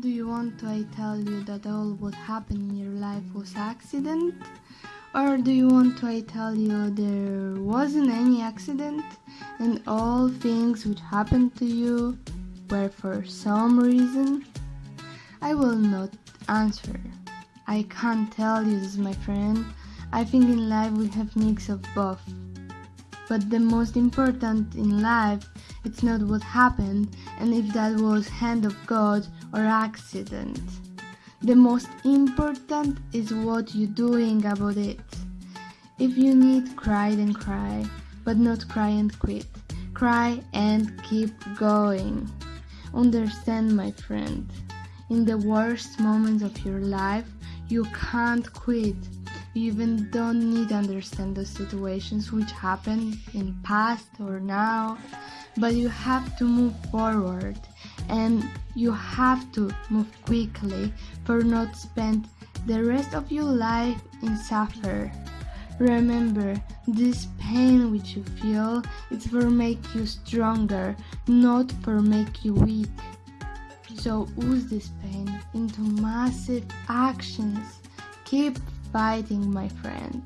Do you want to I tell you that all what happened in your life was accident? Or do you want to I tell you there wasn't any accident and all things which happened to you were for some reason? I will not answer. I can't tell you this, my friend. I think in life we have mix of both. But the most important in life it's not what happened and if that was hand of God or accident. The most important is what you're doing about it. If you need cry then cry, but not cry and quit. Cry and keep going. Understand my friend. In the worst moments of your life, you can't quit even don't need to understand the situations which happen in past or now, but you have to move forward and you have to move quickly for not spend the rest of your life in suffer. Remember, this pain which you feel is for make you stronger, not for make you weak. So use this pain into massive actions. Keep fighting, my friend.